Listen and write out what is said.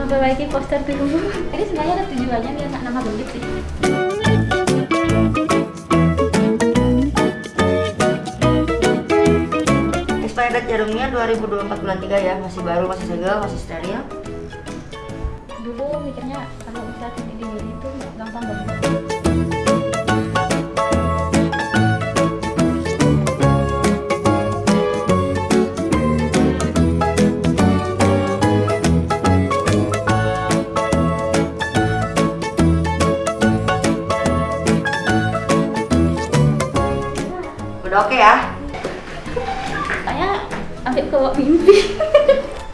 memperbaiki poster tuh ini sebenarnya ada tujuannya biar nggak nama gendut sih Expired jarumnya 2024 bulan 3 ya, masih baru, masih segar, masih steril. dulu mikirnya kalau usaha di diri itu gampang banget Oke ya? Saya ambil ke mimpi.